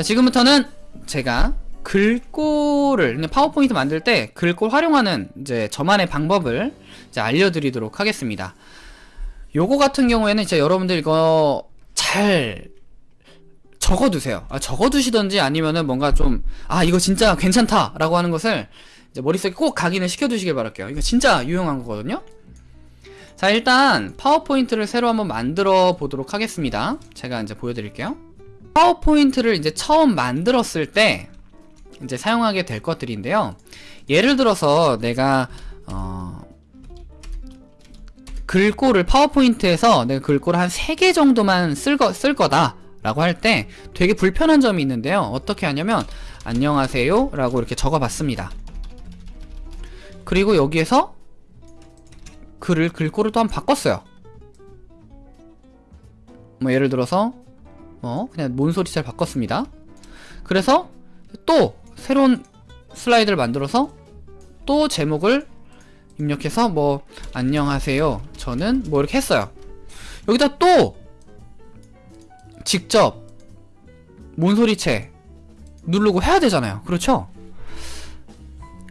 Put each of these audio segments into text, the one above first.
자 지금부터는 제가 글꼴을 파워포인트 만들 때 글꼴 활용하는 이제 저만의 방법을 이제 알려드리도록 하겠습니다. 요거 같은 경우에는 이제 여러분들 이거 잘 적어두세요. 아, 적어두시던지 아니면은 뭔가 좀, 아, 이거 진짜 괜찮다! 라고 하는 것을 이제 머릿속에 꼭 각인을 시켜두시길 바랄게요. 이거 진짜 유용한 거거든요? 자, 일단 파워포인트를 새로 한번 만들어 보도록 하겠습니다. 제가 이제 보여드릴게요. 파워포인트를 이제 처음 만들었을 때 이제 사용하게 될 것들인데요. 예를 들어서 내가, 어, 글꼴을 파워포인트에서 내가 글꼴을 한 3개 정도만 쓸, 거, 쓸 거다 라고 할 때 되게 불편한 점이 있는데요. 어떻게 하냐면 안녕하세요 라고 이렇게 적어 봤습니다. 그리고 여기에서 글을 글꼴을 또 한 번 바꿨어요. 뭐 예를 들어서 뭐 그냥 몬소리 잘 바꿨습니다. 그래서 또 새로운 슬라이드를 만들어서 또 제목을 입력해서 뭐 안녕하세요. 저는 뭐 이렇게 했어요. 여기다 또 직접 몬소리체 누르고 해야 되잖아요. 그렇죠?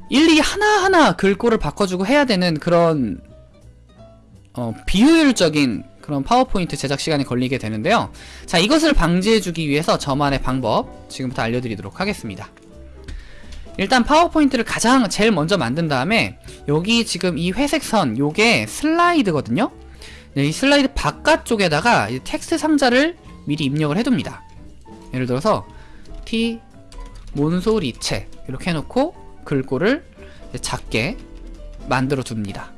일일이 하나하나 글꼴을 바꿔주고 해야 되는 그런 어, 비효율적인 그런 파워포인트 제작 시간이 걸리게 되는데요. 자 이것을 방지해주기 위해서 저만의 방법 지금부터 알려드리도록 하겠습니다. 일단 파워포인트를 가장 제일 먼저 만든 다음에 여기 지금 이 회색 선 요게 슬라이드거든요. 네, 이 슬라이드 바깥쪽에다가 텍스트 상자를 미리 입력을 해둡니다. 예를 들어서 티몬 소리체 이렇게 해놓고 글꼴을 작게 만들어 둡니다.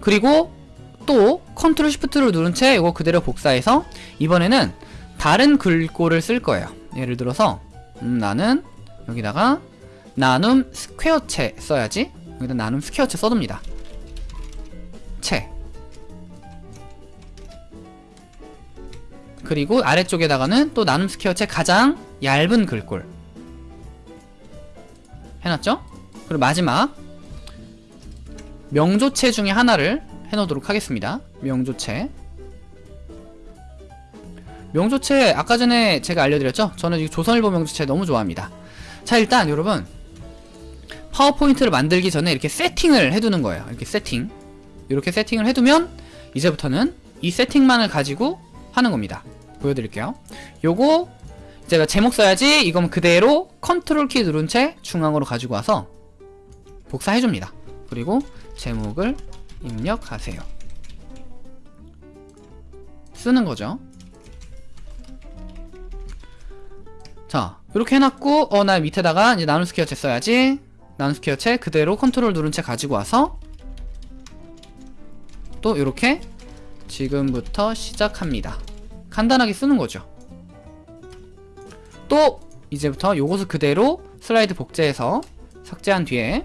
그리고 또 컨트롤 시프트를 누른 채 이거 그대로 복사해서 이번에는 다른 글꼴을 쓸 거예요. 예를 들어서 음, 나는 여기다가 나눔 스퀘어체 써야지. 여기다 나눔 스퀘어체 써둡니다. 채. 그리고 아래쪽에다가는 또 나눔 스퀘어체 가장 얇은 글꼴. 해놨죠? 그리고 마지막 명조체 중에 하나를 해놓도록 하겠습니다. 명조체. 명조체 아까 전에 제가 알려드렸죠? 저는 이 조선일보 명조체 너무 좋아합니다. 자 일단 여러분 파워포인트를 만들기 전에 이렇게 세팅을 해두는 거예요. 이렇게 세팅. 이렇게 세팅을 해두면 이제부터는 이 세팅만을 가지고 하는 겁니다. 보여드릴게요. 요거 제가 제목 써야지 이건 그대로 컨트롤 키 누른 채 중앙으로 가지고 와서 복사해줍니다. 그리고 제목을 입력하세요. 쓰는 거죠? 자 이렇게 해놨고 어 나 밑에다가 이제 나눔 스퀘어체 써야지. 나눔 스퀘어체 그대로 컨트롤 누른 채 가지고 와서 또 이렇게 지금부터 시작합니다. 간단하게 쓰는 거죠. 또 이제부터 요것을 그대로 슬라이드 복제해서 삭제한 뒤에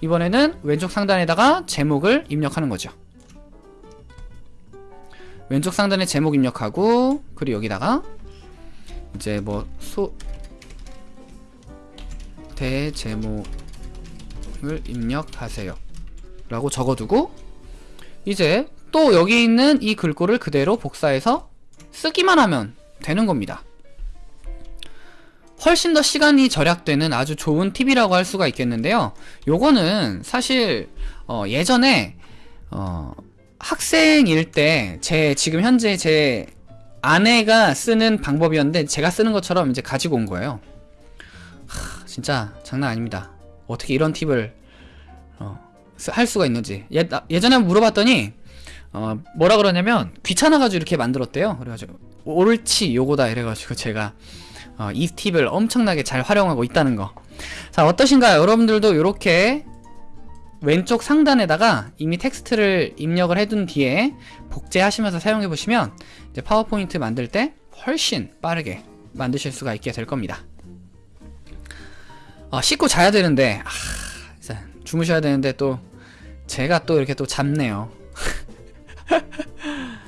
이번에는 왼쪽 상단에다가 제목을 입력하는 거죠. 왼쪽 상단에 제목 입력하고 그리고 여기다가 이제 뭐 소 대제목을 입력하세요. 라고 적어두고 이제 또 여기 있는 이 글꼴을 그대로 복사해서 쓰기만 하면 되는 겁니다 훨씬 더 시간이 절약되는 아주 좋은 팁이라고 할 수가 있겠는데요. 요거는 사실 어 예전에 어 학생일 때 제 지금 현재 제 아내가 쓰는 방법이었는데 제가 쓰는 것처럼 이제 가지고 온 거예요. 하, 진짜 장난 아닙니다. 어떻게 이런 팁을 어, 할 수가 있는지. 예, 예전에 물어봤더니 어, 뭐라 그러냐면 귀찮아가지고 이렇게 만들었대요. 그래가지고 옳지 요거다 이래가지고 제가 어, 이 팁을 엄청나게 잘 활용하고 있다는 거 자 어떠신가요? 여러분들도 이렇게 왼쪽 상단에다가 이미 텍스트를 입력을 해둔 뒤에 복제하시면서 사용해 보시면 이제 파워포인트 만들 때 훨씬 빠르게 만드실 수가 있게 될 겁니다. 어, 씻고 자야 되는데 아, 주무셔야 되는데 또 제가 또 이렇게 또 잡네요